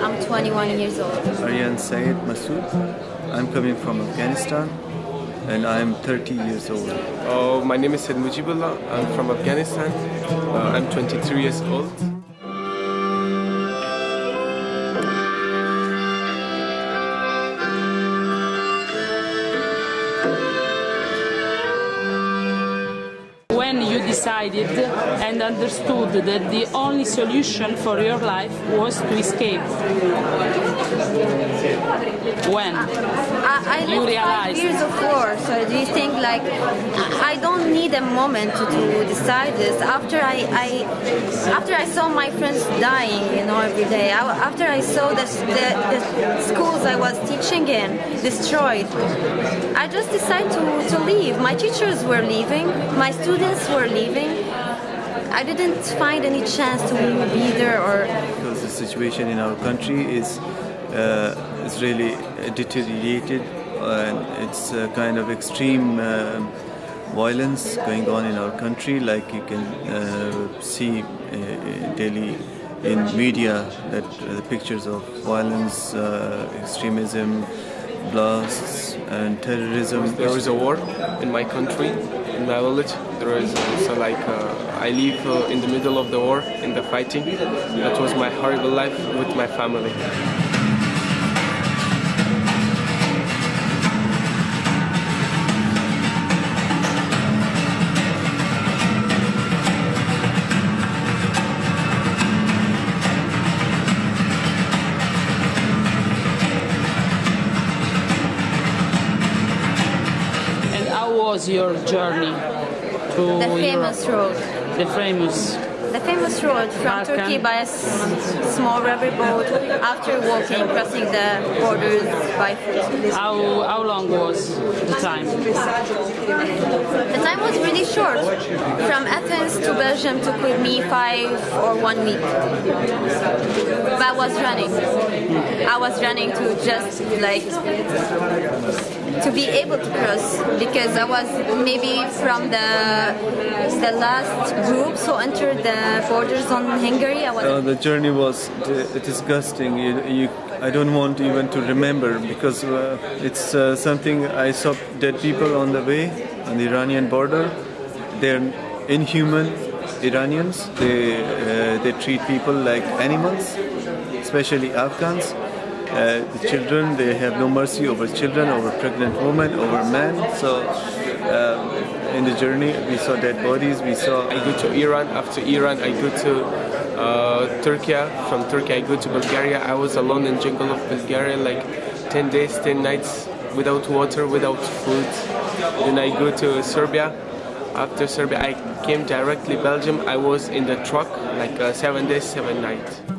I'm 21 years old. Aryan Syed Masood. I'm coming from Afghanistan and I'm 30 years old. Uh, my name is Sid Mujibullah. I'm from Afghanistan. Uh, I'm 23 years old. Decided and understood that the only solution for your life was to escape? When? I, I You lived five realized. years of war, so do you think like I don't need a moment to, to decide this? After I, I after I saw my friends dying, you know, every day. I, after I saw the, the, the schools I was teaching in destroyed, I just decided to, to leave. My teachers were leaving, my students were leaving. I didn't find any chance to be there or Because the situation in our country is uh, is really deteriorated and it's a kind of extreme uh, violence going on in our country like you can uh, see uh, daily in media that uh, the pictures of violence, uh, extremism, blasts and terrorism. There is a war in my country, in my village. There is so like uh, I live uh, in the middle of the war, in the fighting. That was my horrible life with my family. How was your journey to the famous Europe? road. The famous. The famous road from Balkan. Turkey by a small rubber boat after walking, crossing the borders by foot. How, how long was the time? The time was really short. From Athens to Belgium took with me five or one week. But I was running. I was running to just like to be able to cross because I was maybe from the the last groups who entered the borders on Hungary. I Uh, the journey was disgusting. You, you, I don't want even to remember because uh, it's uh, something I saw dead people on the way on the Iranian border. They're inhuman Iranians. They uh, they treat people like animals, especially Afghans. Uh, the children, they have no mercy over children, over pregnant women, over men. So uh, in the journey, we saw dead bodies. We saw I go to Iran. After Iran, I go to uh, Turkey. From Turkey, I go to Bulgaria. I was alone in jungle of Bulgaria, like 10 days, 10 nights, without water, without food. Then I go to Serbia. After Serbia, I came directly Belgium. I was in the truck, like uh, seven days, seven nights.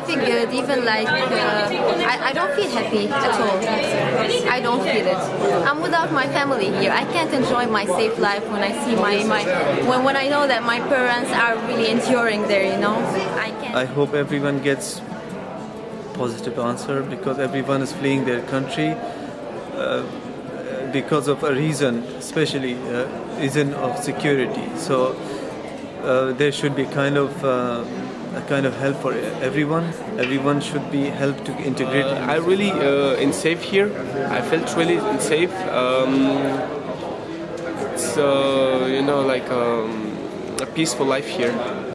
I feel good, even like uh, I, I don't feel happy at all. I don't feel it. I'm without my family here. I can't enjoy my safe life when I see my, my when, when I know that my parents are really enduring there, you know. I can't. I hope everyone gets positive answer because everyone is fleeing their country uh, because of a reason, especially uh, reason of security. So uh, there should be kind of uh, a kind of help for everyone. Everyone should be helped to integrate. Uh, I really uh, in safe here. I felt really safe. Um, it's uh, you know like um, a peaceful life here.